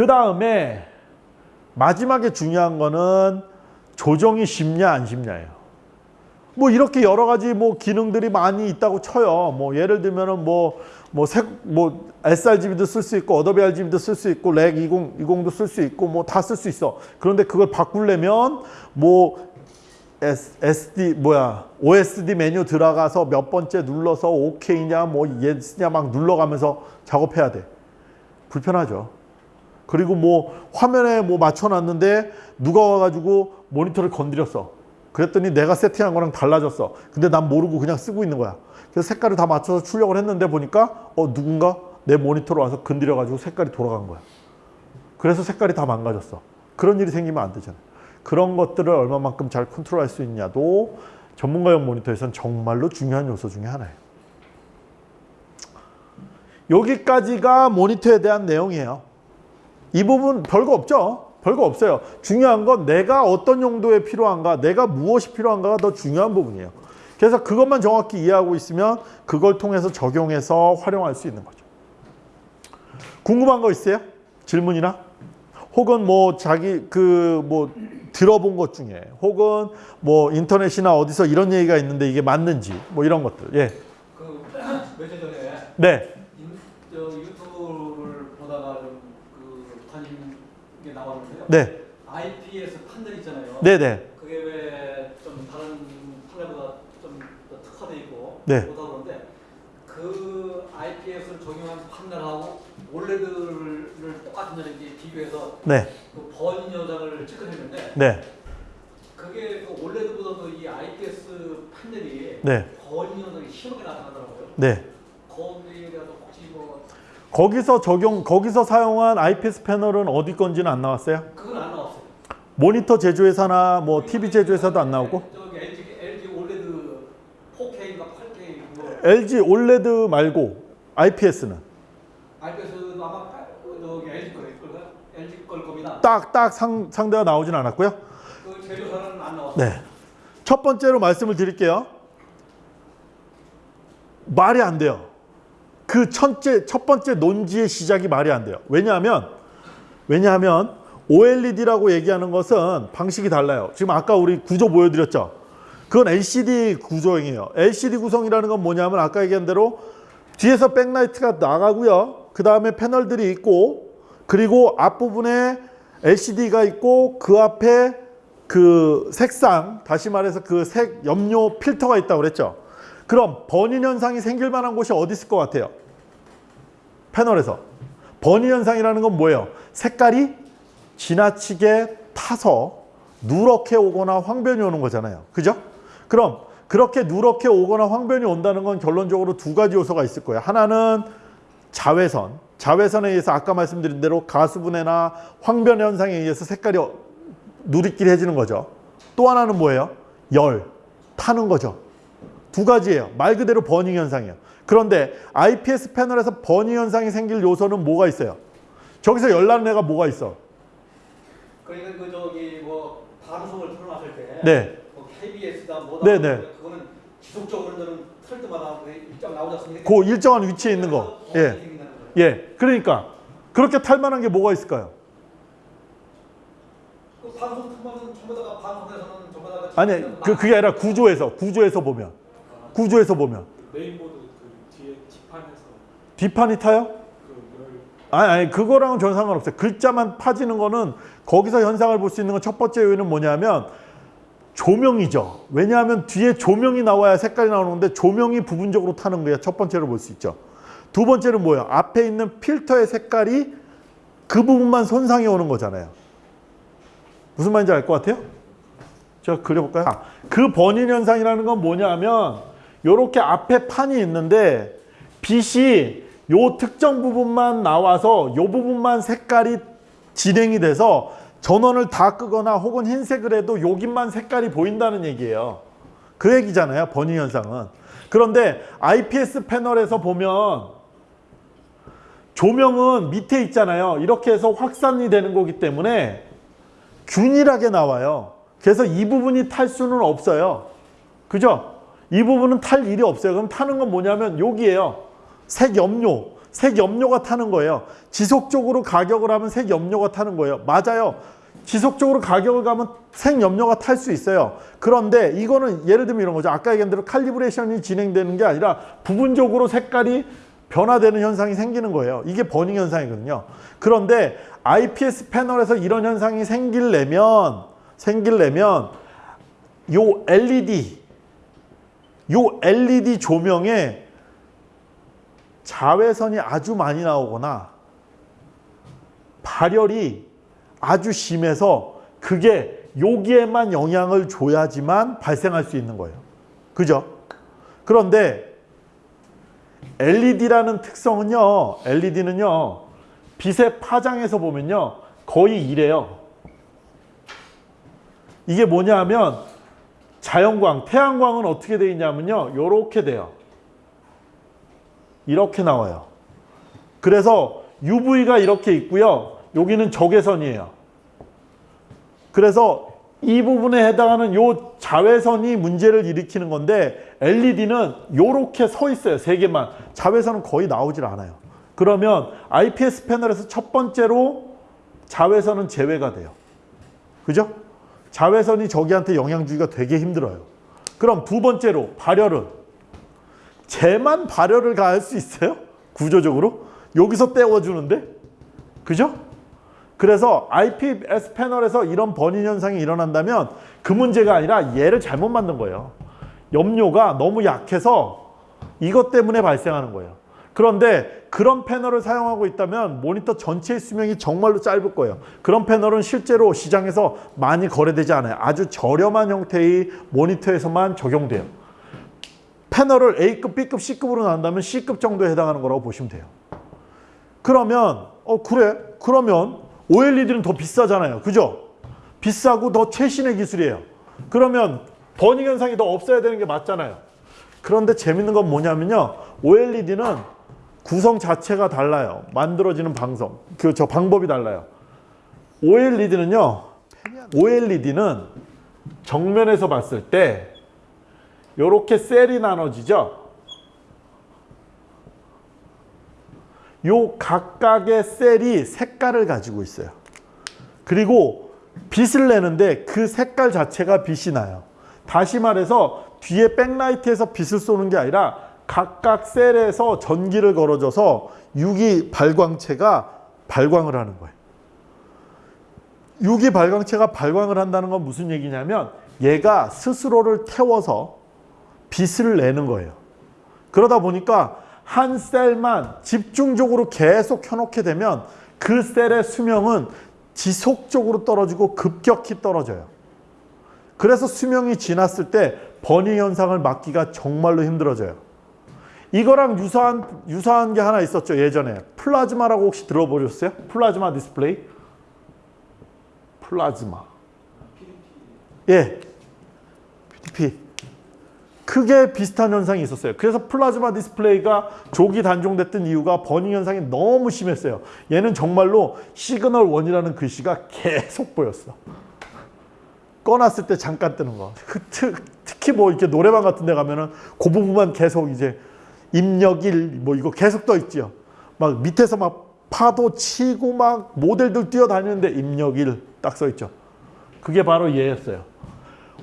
그 다음에 마지막에 중요한 거는 조정이 쉽냐 안 쉽냐예요. 뭐 이렇게 여러 가지 뭐 기능들이 많이 있다고 쳐요. 뭐 예를 들면은 뭐 뭐색뭐 sRGB도 쓸 수 있고 Adobe RGB도 쓸 수 있고 Rec. 20, 20도 쓸 수 있고 뭐 다 쓸 수 있어. 그런데 그걸 바꾸려면 뭐 S, SD 뭐야 OSD 메뉴 들어가서 몇 번째 눌러서 OK냐 뭐 yes냐 막 눌러가면서 작업해야 돼. 불편하죠. 그리고 뭐 화면에 뭐 맞춰놨는데 누가 와가지고 모니터를 건드렸어. 그랬더니 내가 세팅한 거랑 달라졌어. 근데 난 모르고 그냥 쓰고 있는 거야. 그래서 색깔을 다 맞춰서 출력을 했는데 보니까 어 누군가 내 모니터로 와서 건드려가지고 색깔이 돌아간 거야. 그래서 색깔이 다 망가졌어. 그런 일이 생기면 안 되잖아. 그런 것들을 얼마만큼 잘 컨트롤할 수 있냐도 전문가용 모니터에서는 정말로 중요한 요소 중에 하나예요. 여기까지가 모니터에 대한 내용이에요. 이 부분 별거 없죠? 별거 없어요. 중요한 건 내가 어떤 용도에 필요한가, 내가 무엇이 필요한가가 더 중요한 부분이에요. 그래서 그것만 정확히 이해하고 있으면 그걸 통해서 적용해서 활용할 수 있는 거죠. 궁금한 거 있어요? 질문이나? 혹은 뭐 자기 그 뭐 들어본 것 중에 혹은 뭐 인터넷이나 어디서 이런 얘기가 있는데 이게 맞는지 뭐 이런 것들. 예. 그 며칠 전에 네. 인, 저 유튜브를 보다가 좀그 관심 게 네. IPS 판넬 있잖아요. 네, 네. 그게 왜 좀 다른 판넬보다 좀더 특화돼 있고 네. 좋다 그러는데 그 IPS를 적용한 판넬하고 올레드를 똑같은 이렇게 비교해서 네. 그 번인 여장을 체크했는데 네. 그게 그 올레드보다도 이 IPS 판넬이 네. 번인 여장이 심하게 나타나더라고요. 네. 거기에 대해서 혹시 뭐 거기서 적용 거기서 사용한 IPS 패널은 어디 건지는 안 나왔어요? 그건 안 나왔어요. 모니터 제조회사나 뭐 TV 제조회사도 안 나오고 저기 LG LG 올레드 4K인가 8K 그거 LG 올레드 말고 IPS는 IPS도 아마 파- 저기 LG 걸까? LG 걸 겁니다. 딱딱 상대가 나오진 않았고요. 그 제조사는 안 나왔어요. 네. 첫 번째로 말씀을 드릴게요. 말이 안 돼요. 그 첫째, 첫 번째 논지의 시작이 말이 안 돼요. 왜냐하면, 왜냐하면 OLED라고 얘기하는 것은 방식이 달라요. 지금 아까 우리 구조 보여드렸죠. 그건 LCD 구조형이에요. LCD 구성이라는 건 뭐냐면 아까 얘기한 대로 뒤에서 백라이트가 나가고요. 그 다음에 패널들이 있고 그리고 앞부분에 LCD가 있고 그 앞에 그 색상 다시 말해서 그 색 염료 필터가 있다고 그랬죠. 그럼 번인 현상이 생길 만한 곳이 어디 있을 것 같아요? 패널에서 번인 현상이라는 건 뭐예요? 색깔이 지나치게 타서 누렇게 오거나 황변이 오는 거잖아요. 그죠? 그럼 그렇게 누렇게 오거나 황변이 온다는 건 결론적으로 두 가지 요소가 있을 거예요. 하나는 자외선. 자외선에 의해서 아까 말씀드린 대로 가수분해나 황변 현상에 의해서 색깔이 어- 누리끼리해지는 거죠. 또 하나는 뭐예요? 열, 타는 거죠. 두 가지예요. 말 그대로 버닝 현상이에요. 그런데 IPS 패널에서 버닝 현상이 생길 요소는 뭐가 있어요? 저기서 열나는 애가 뭐가 있어? 그러니까 그 저기 뭐 방송을 틀어놨을 때 네. 뭐 KBS다 뭐다 네, 네. 그거는 지속적으로 너는 틀 때마다 그 일정 나오지 않습니까? 그 일정한 위치에 있는 거. 예. 예. 예. 그러니까 그렇게 탈 만한 게 뭐가 있을까요? 그 방송 틀면은 전부 다가 방송에서는 전부 다가 아니, 그, 그게 아니라 구조에서, 구조에서 보면. 구조에서 보면. 메인보드 그 뒤에 뒷판에서 뒷판이 타요? 아니, 아니, 그거랑은 전 상관없어요. 글자만 파지는 거는 거기서 현상을 볼 수 있는 건 첫 번째 요인은 뭐냐면 조명이죠. 왜냐하면 뒤에 조명이 나와야 색깔이 나오는 건데 조명이 부분적으로 타는 거예요. 첫 번째로 볼 수 있죠. 두 번째는 뭐예요? 앞에 있는 필터의 색깔이 그 부분만 손상이 오는 거잖아요. 무슨 말인지 알 것 같아요? 제가 그려볼까요? 아, 그 번인 현상이라는 건 뭐냐면 이렇게 앞에 판이 있는데 빛이 요 특정 부분만 나와서 요 부분만 색깔이 진행이 돼서 전원을 다 끄거나 혹은 흰색을 해도 여기만 색깔이 보인다는 얘기예요. 그 얘기잖아요. 번인 현상은. 그런데 IPS 패널에서 보면 조명은 밑에 있잖아요. 이렇게 해서 확산이 되는 거기 때문에 균일하게 나와요. 그래서 이 부분이 탈 수는 없어요. 그죠? 이 부분은 탈 일이 없어요. 그럼 타는 건 뭐냐면 여기에요. 색 염료. 색 염료가 타는 거예요. 지속적으로 가격을 하면 색 염료가 타는 거예요. 맞아요. 지속적으로 가격을 가면 색 염료가 탈 수 있어요. 그런데 이거는 예를 들면 이런 거죠. 아까 얘기한 대로 칼리브레이션이 진행되는 게 아니라 부분적으로 색깔이 변화되는 현상이 생기는 거예요. 이게 버닝 현상이거든요. 그런데 IPS 패널에서 이런 현상이 생길려면 생길려면 요 LED 요 LED 조명에 자외선이 아주 많이 나오거나 발열이 아주 심해서 그게 여기에만 영향을 줘야지만 발생할 수 있는 거예요. 그죠? 그런데 LED라는 특성은요, LED는요, 빛의 파장에서 보면요, 거의 이래요. 이게 뭐냐 하면 자연광, 태양광은 어떻게 돼 있냐면요, 요렇게 돼요. 이렇게 나와요. 그래서 UV가 이렇게 있고요. 여기는 적외선이에요. 그래서 이 부분에 해당하는 요 자외선이 문제를 일으키는 건데 LED는 요렇게 서 있어요. 세 개만. 자외선은 거의 나오질 않아요. 그러면 IPS 패널에서 첫 번째로 자외선은 제외가 돼요. 그죠? 자외선이 저기한테 영향 주기가 되게 힘들어요. 그럼 두 번째로 발열은 쟤만 발열을 가할 수 있어요? 구조적으로? 여기서 떼어주는데? 그죠? 그래서 IPS 패널에서 이런 번인 현상이 일어난다면 그 문제가 아니라 얘를 잘못 만든 거예요. 염료가 너무 약해서 이것 때문에 발생하는 거예요. 그런데 그런 패널을 사용하고 있다면 모니터 전체의 수명이 정말로 짧을 거예요. 그런 패널은 실제로 시장에서 많이 거래되지 않아요. 아주 저렴한 형태의 모니터에서만 적용돼요. 패널을 A급, B급, C급으로 나눈다면 C급 정도에 해당하는 거라고 보시면 돼요. 그러면 어 그래? 그러면 OLED는 더 비싸잖아요. 그죠? 비싸고 더 최신의 기술이에요. 그러면 버닝 현상이 더 없어야 되는 게 맞잖아요. 그런데 재밌는 건 뭐냐면요. OLED는 구성 자체가 달라요. 만들어지는 방송. 그 저 방법이 달라요. OLED는요. OLED는 정면에서 봤을 때 이렇게 셀이 나눠지죠. 요 각각의 셀이 색깔을 가지고 있어요. 그리고 빛을 내는데 그 색깔 자체가 빛이 나요. 다시 말해서 뒤에 백라이트에서 빛을 쏘는 게 아니라 각각 셀에서 전기를 걸어줘서 유기 발광체가 발광을 하는 거예요. 유기 발광체가 발광을 한다는 건 무슨 얘기냐면 얘가 스스로를 태워서 빛을 내는 거예요. 그러다 보니까 한 셀만 집중적으로 계속 켜놓게 되면 그 셀의 수명은 지속적으로 떨어지고 급격히 떨어져요. 그래서 수명이 지났을 때 burning 현상을 막기가 정말로 힘들어져요. 이거랑 유사한 유사한 게 하나 있었죠 예전에 플라즈마라고 혹시 들어보셨어요? 플라즈마 디스플레이? 플라즈마. 예. PDP. 크게 비슷한 현상이 있었어요. 그래서 플라즈마 디스플레이가 조기 단종됐던 이유가 burning 현상이 너무 심했어요. 얘는 정말로 signal one이라는 글씨가 계속 보였어. 꺼놨을 때 잠깐 뜨는 거. 특, 특히 뭐 이렇게 노래방 같은 데 가면은 그 부분만 계속 이제 입력 1 뭐 이거 계속 떠 있죠. 막 밑에서 막 파도 치고 막 모델들 뛰어다니는데 입력 1 딱 써 있죠. 그게 바로 얘였어요.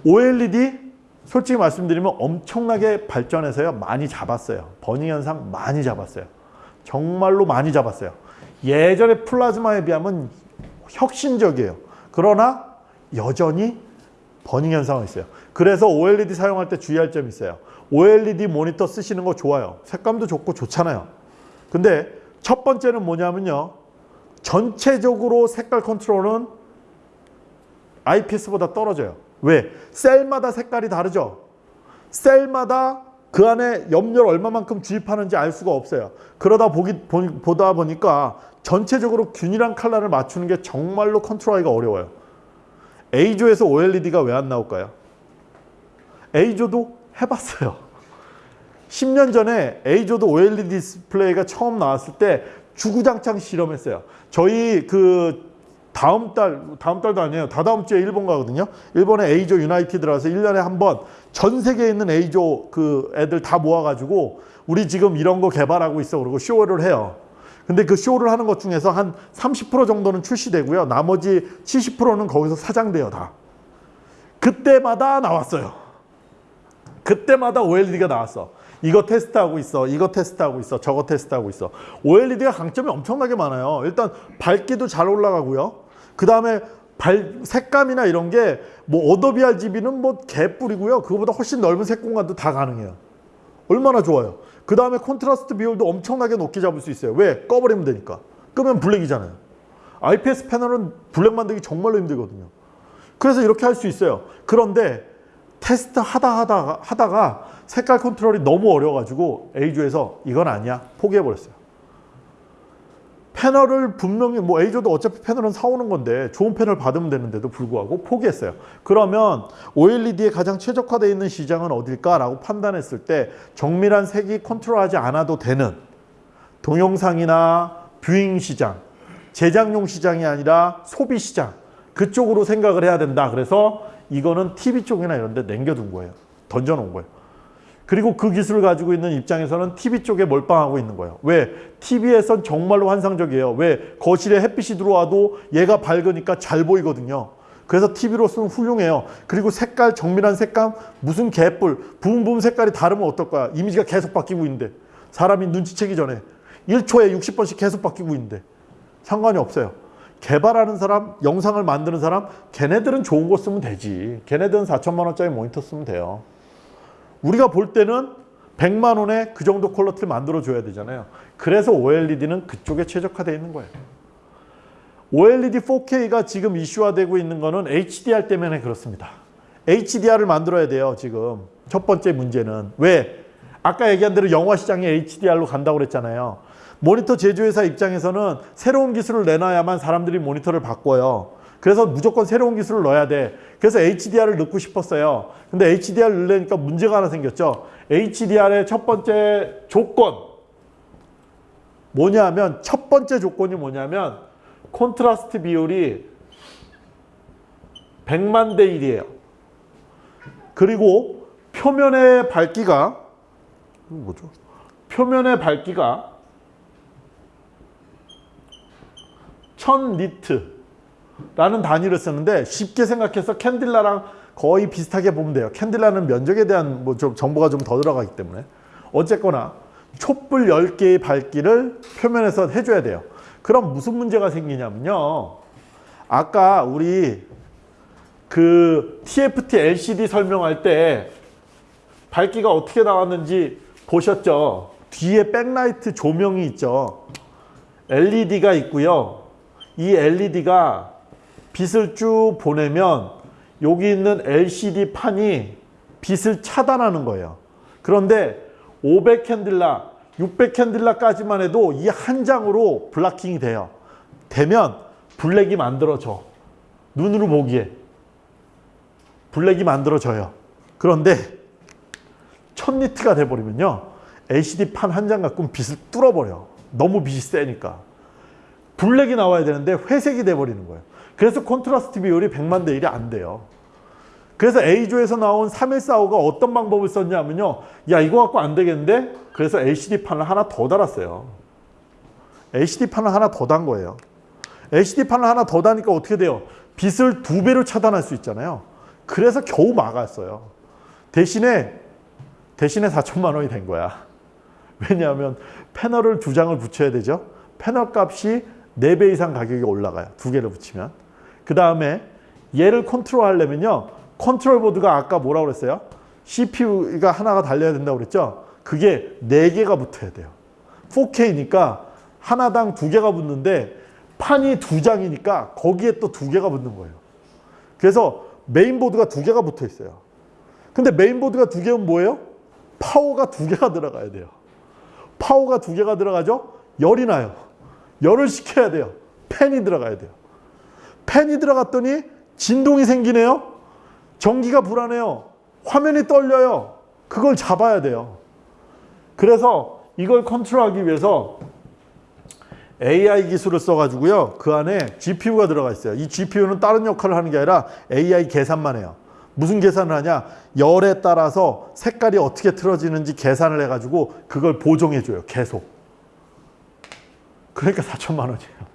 OLED 솔직히 말씀드리면 엄청나게 발전해서요 많이 잡았어요. burning 현상 많이 잡았어요. 정말로 많이 잡았어요. 예전에 플라즈마에 비하면 혁신적이에요. 그러나 여전히 버닝 현상은 있어요. 그래서 OLED 사용할 때 주의할 점이 있어요. OLED 모니터 쓰시는 거 좋아요. 색감도 좋고 좋잖아요. 근데 첫 번째는 뭐냐면요. 전체적으로 색깔 컨트롤은 IPS보다 떨어져요. 왜? 셀마다 색깔이 다르죠. 셀마다 그 안에 염료를 얼마만큼 주입하는지 알 수가 없어요. 그러다 보기, 보, 다 보니까 전체적으로 균일한 컬러를 맞추는 게 정말로 컨트롤하기가 어려워요. EIZO에서 OLED가 왜 안 나올까요? EIZO도 해봤어요. 10년 전에 EIZO도 OLED 디스플레이가 처음 나왔을 때 주구장창 실험했어요. 저희 그 다음 달, 다음 달도 아니에요. 다다음 주에 일본 가거든요. 일본에 A조 유나이티드라서 1년에 한 번 전 세계에 있는 A조 그 애들 다 모아가지고 우리 지금 이런 거 개발하고 있어 그러고 쇼를 해요. 근데 그 쇼를 하는 것 중에서 한 30% 정도는 출시되고요. 나머지 70%는 거기서 사장돼요, 다. 그때마다 나왔어요. 그때마다 OLED가 나왔어. 이거 테스트하고 있어. 이거 테스트하고 있어. 저거 테스트하고 있어. OLED가 강점이 엄청나게 많아요. 일단 밝기도 잘 올라가고요. 그 다음에 발 색감이나 이런 게 뭐 Adobe RGB는 뭐 개뿔이고요. 그거보다 훨씬 넓은 색 공간도 다 가능해요. 얼마나 좋아요. 그 다음에 콘트라스트 비율도 엄청나게 높게 잡을 수 있어요. 왜? 꺼버리면 되니까. 끄면 블랙이잖아요. IPS 패널은 블랙 만들기 정말로 힘들거든요. 그래서 이렇게 할 수 있어요. 그런데 테스트 하다 하다가 하다가 색깔 컨트롤이 너무 어려워가지고 EIZO에서 이건 아니야 포기해버렸어요. 패널을 분명히 뭐 EIZO도 어차피 패널은 사오는 건데 좋은 패널 받으면 되는데도 불구하고 포기했어요. 그러면 OLED에 가장 최적화되어 있는 시장은 어딜까라고 판단했을 때 정밀한 색이 컨트롤하지 않아도 되는 동영상이나 viewing 시장, 제작용 시장이 아니라 소비 시장 그쪽으로 생각을 해야 된다. 그래서 이거는 TV 쪽이나 이런 데 남겨둔 거예요. 던져놓은 거예요. 그리고 그 기술을 가지고 있는 입장에서는 TV 쪽에 몰빵하고 있는 거예요. 왜? TV에선 정말로 환상적이에요. 왜? 거실에 햇빛이 들어와도 얘가 밝으니까 잘 보이거든요. 그래서 TV로서는 훌륭해요. 그리고 색깔, 정밀한 색감, 무슨 개뿔, 부분부분 색깔이 다르면 어떨 거야? 이미지가 계속 바뀌고 있는데. 사람이 눈치채기 전에 1초에 60번씩 계속 바뀌고 있는데. 상관이 없어요. 개발하는 사람, 영상을 만드는 사람, 걔네들은 좋은 거 쓰면 되지. 걔네들은 4천만 원짜리 모니터 쓰면 돼요. 우리가 볼 때는 100만 원에 그 정도 퀄러티를 만들어 줘야 되잖아요. 그래서 OLED는 그쪽에 최적화되어 있는 거예요. OLED 4K가 지금 이슈화되고 있는 거는 HDR 때문에 그렇습니다. HDR을 만들어야 돼요, 지금. 첫 번째 문제는. 왜? 아까 얘기한 대로 영화 시장이 HDR로 간다고 그랬잖아요. 모니터 제조회사 입장에서는 새로운 기술을 내놔야만 사람들이 모니터를 바꿔요. 그래서 무조건 새로운 기술을 넣어야 돼. 그래서 HDR을 넣고 싶었어요. 근데 HDR을 넣으니까 문제가 하나 생겼죠. HDR의 첫 번째 조건. 뭐냐면, 첫 번째 조건이 뭐냐면, 콘트라스트 비율이 100만 대 1이에요. 그리고 표면의 밝기가, 뭐죠? 표면의 밝기가 1000 니트 라는 단위를 쓰는데 쉽게 생각해서 캔딜라랑 거의 비슷하게 보면 돼요. 캔딜라는 면적에 대한 뭐 좀 정보가 좀 더 들어가기 때문에 어쨌거나 촛불 10개의 밝기를 표면에서 해줘야 돼요. 그럼 무슨 문제가 생기냐면요. 아까 우리 그 TFT LCD 설명할 때 밝기가 어떻게 나왔는지 보셨죠? 뒤에 백라이트 조명이 있죠. LED가 있고요. 이 LED가 빛을 쭉 보내면 여기 있는 LCD 판이 빛을 차단하는 거예요. 그런데 500 캔들라, 600 캔들라까지만 해도 이 한 장으로 블라킹이 돼요. 되면 블랙이 만들어져. 눈으로 보기에. 블랙이 만들어져요. 그런데 1000니트가 돼버리면요. LCD 판 한 장 갖고는 빛을 뚫어버려. 너무 빛이 세니까. 블랙이 나와야 되는데 회색이 돼버리는 거예요. 그래서 콘트라스트 비율이 100만 대 1이 안 돼요. 그래서 A조에서 나온 3145가 어떤 방법을 썼냐면요. 야 이거 갖고 안 되겠는데? 그래서 LCD 판을 하나 더 달았어요. LCD 판을 하나 더 단 거예요. LCD 판을 하나 더 다니까 어떻게 돼요? 빛을 두 배로 차단할 수 있잖아요. 그래서 겨우 막았어요. 대신에 대신에 4천만 원이 된 거야. 왜냐하면 패널을 두 장을 붙여야 되죠. 패널 값이 4배 이상 가격이 올라가요. 두 개를 붙이면. 그 다음에 얘를 컨트롤 하려면요. 컨트롤 보드가 아까 뭐라고 그랬어요? CPU가 하나가 달려야 된다고 그랬죠? 그게 4개가 붙어야 돼요. 4K니까 하나당 두 개가 붙는데 판이 두 장이니까 거기에 또두 개가 붙는 거예요. 그래서 메인보드가 두 개가 붙어 있어요. 근데 메인보드가 두 개면 뭐예요? 파워가 두 개가 들어가야 돼요. 파워가 두 개가 들어가죠? 열이 나요. 열을 식혀야 돼요. 팬이 들어가야 돼요. 팬이 들어갔더니 진동이 생기네요. 전기가 불안해요. 화면이 떨려요. 그걸 잡아야 돼요. 그래서 이걸 컨트롤하기 위해서 AI 기술을 써가지고요. 그 안에 GPU가 들어가 있어요. 이 GPU는 다른 역할을 하는 게 아니라 AI 계산만 해요. 무슨 계산을 하냐? 열에 따라서 색깔이 어떻게 틀어지는지 계산을 해가지고 그걸 보정해줘요. 계속. 그러니까 4천만 원이에요.